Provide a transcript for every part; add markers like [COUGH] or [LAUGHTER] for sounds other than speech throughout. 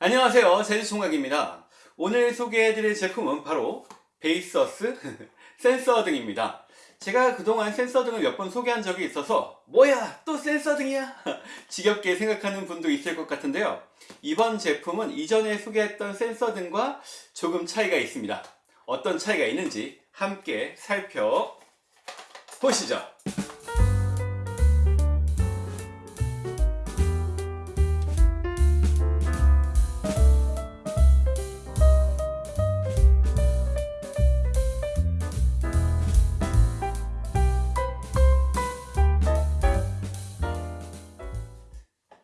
안녕하세요. 제주총각입니다. 오늘 소개해드릴 제품은 바로 베이서스 [LAUGHS] 센서 등입니다. 제가 그동안 센서 등을 몇 번 소개한 적이 있어서 뭐야 또 센서 등이야? [LAUGHS] 지겹게 생각하는 분도 있을 것 같은데요. 이번 제품은 이전에 소개했던 센서 등과 조금 차이가 있습니다. 어떤 차이가 있는지 함께 살펴보시죠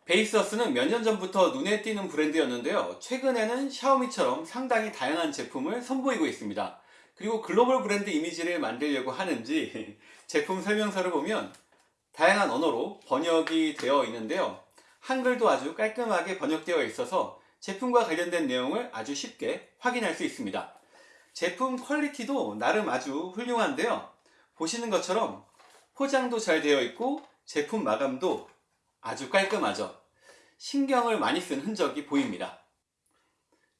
베이서스는 몇 년 전부터 눈에 띄는 브랜드였는데요. 최근에는 샤오미처럼 상당히 다양한 제품을 선보이고 있습니다. 그리고 글로벌 브랜드 이미지를 만들려고 하는지 [LAUGHS] 제품 설명서를 보면 다양한 언어로 번역이 되어 있는데요. 한글도 아주 깔끔하게 번역되어 있어서 제품과 관련된 내용을 아주 쉽게 확인할 수 있습니다. 제품 quality도 나름 아주 훌륭한데요. 보시는 것처럼 포장도 잘 되어 있고 제품 마감도 아주 깔끔하죠. 신경을 많이 쓴 흔적이 보입니다.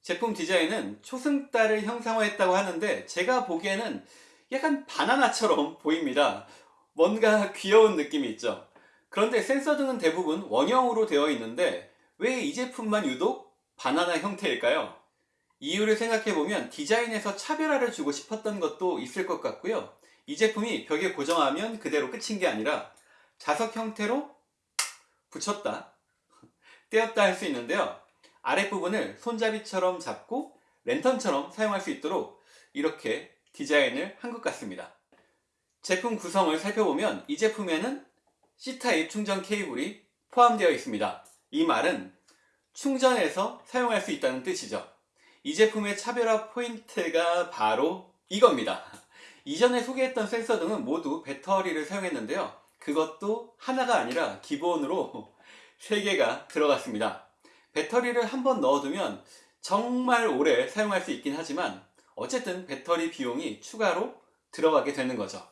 제품 디자인은 초승달을 형상화했다고 하는데 제가 보기에는 약간 바나나처럼 [LAUGHS] 보입니다. 뭔가 귀여운 느낌이 있죠. 그런데 센서 등은 대부분 원형으로 되어 있는데 왜 이 제품만 유독 바나나 형태일까요? 이유를 생각해보면 디자인에서 차별화를 주고 싶었던 것도 있을 것 같고요. 이 제품이 벽에 고정하면 그대로 끝인 게 아니라 자석 형태로 붙였다. [LAUGHS] 떼었다 할 수 있는데요. 아랫부분을 손잡이처럼 잡고 랜턴처럼 사용할 수 있도록 이렇게 디자인을 한 것 같습니다. 제품 구성을 살펴보면 이 제품에는 C타입 충전 케이블이 포함되어 있습니다. 이 말은 충전해서 사용할 수 있다는 뜻이죠. 이 제품의 차별화 포인트가 바로 이겁니다. [LAUGHS] 이전에 소개했던 센서 등은 모두 배터리를 사용했는데요 그것도 하나가 아니라 기본으로 [LAUGHS] 3개가 들어갔습니다. 배터리를 한번 넣어두면 정말 오래 사용할 수 있긴 하지만 어쨌든 배터리 비용이 추가로 들어가게 되는 거죠.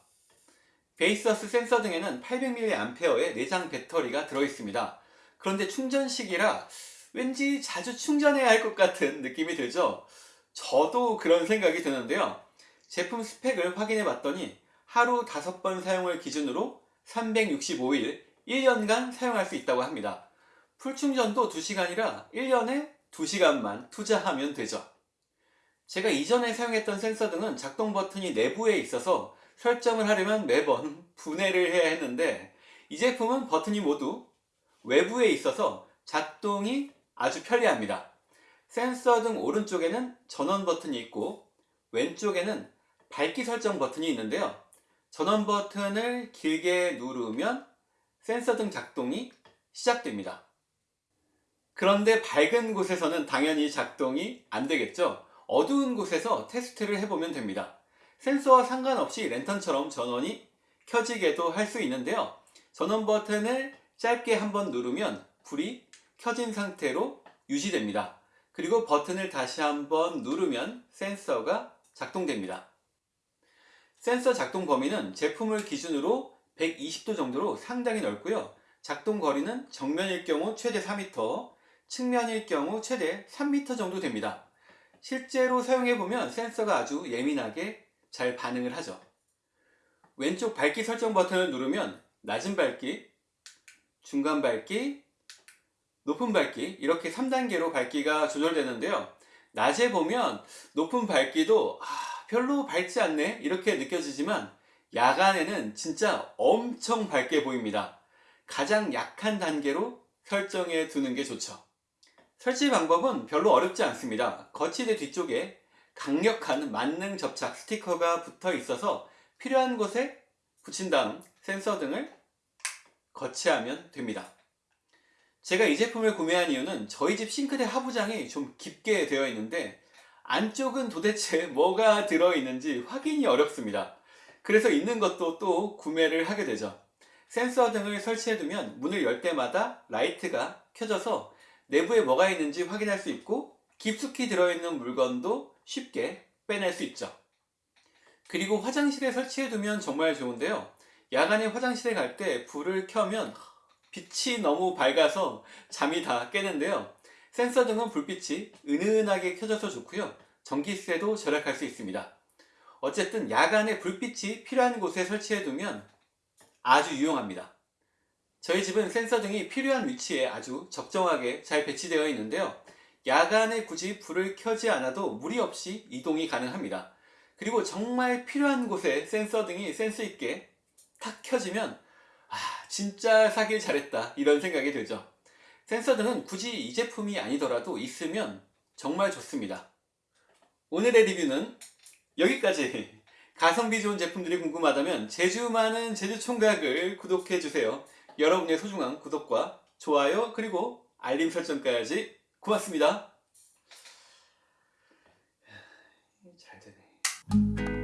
베이서스 센서 등에는 800mAh의 내장 배터리가 들어있습니다. 그런데 충전식이라 왠지 자주 충전해야 할 것 같은 느낌이 들죠? 저도 그런 생각이 드는데요. 제품 스펙을 확인해 봤더니 하루 5번 사용을 기준으로 365일 1년간 사용할 수 있다고 합니다. 풀충전도 2시간이라 1년에 2시간만 투자하면 되죠. 제가 이전에 사용했던 센서 등은 작동 버튼이 내부에 있어서 설정을 하려면 매번 분해를 해야 했는데 이 제품은 버튼이 모두 외부에 있어서 작동이 아주 편리합니다. 센서 등 오른쪽에는 전원 버튼이 있고 왼쪽에는 밝기 설정 버튼이 있는데요. 전원 버튼을 길게 누르면 센서 등 작동이 시작됩니다. 그런데 밝은 곳에서는 당연히 작동이 안 되겠죠. 어두운 곳에서 테스트를 해보면 됩니다. 센서와 상관없이 랜턴처럼 전원이 켜지게도 할 수 있는데요. 전원 버튼을 짧게 한번 누르면 불이 켜진 상태로 유지됩니다. 그리고 버튼을 다시 한번 누르면 센서가 작동됩니다. 센서 작동 범위는 제품을 기준으로 120도 정도로 상당히 넓고요. 작동 거리는 정면일 경우 최대 4m, 측면일 경우 최대 3m 정도 됩니다. 실제로 사용해보면 센서가 아주 예민하게 잘 반응을 하죠. 왼쪽 밝기 설정 버튼을 누르면 낮은 밝기, 중간 밝기, 높은 밝기 이렇게 3단계로 밝기가 조절되는데요. 낮에 보면 높은 밝기도 아, 별로 밝지 않네 이렇게 느껴지지만 야간에는 진짜 엄청 밝게 보입니다. 가장 약한 단계로 설정해 두는 게 좋죠. 설치 방법은 별로 어렵지 않습니다. 거치대 뒤쪽에 강력한 만능 접착 스티커가 붙어 있어서 필요한 곳에 붙인 다음 센서 등을 거치하면 됩니다. 제가 이 제품을 구매한 이유는 저희 집 싱크대 하부장이 좀 깊게 되어 있는데 안쪽은 도대체 뭐가 들어있는지 확인이 어렵습니다. 그래서 있는 것도 또 구매를 하게 되죠. 센서 등을 설치해두면 문을 열 때마다 라이트가 켜져서 내부에 뭐가 있는지 확인할 수 있고 깊숙이 들어있는 물건도 쉽게 빼낼 수 있죠. 그리고 화장실에 설치해두면 정말 좋은데요. 야간에 화장실에 갈 때 불을 켜면 빛이 너무 밝아서 잠이 다 깨는데요. 센서 등은 불빛이 은은하게 켜져서 좋고요. 전기세도 절약할 수 있습니다. 어쨌든 야간에 불빛이 필요한 곳에 설치해 두면 아주 유용합니다. 저희 집은 센서 등이 필요한 위치에 아주 적정하게 잘 배치되어 있는데요. 야간에 굳이 불을 켜지 않아도 무리 없이 이동이 가능합니다. 그리고 정말 필요한 곳에 센서 등이 센스 있게 탁 켜지면 아 진짜 사길 잘했다 이런 생각이 들죠. 센서 등은 굳이 이 제품이 아니더라도 있으면 정말 좋습니다. 오늘의 리뷰는 여기까지. [LAUGHS] 가성비 좋은 제품들이 궁금하다면 제주 많은 제주총각을 구독해주세요. 여러분의 소중한 구독과 좋아요 그리고 알림 설정까지 고맙습니다. 잘 되네.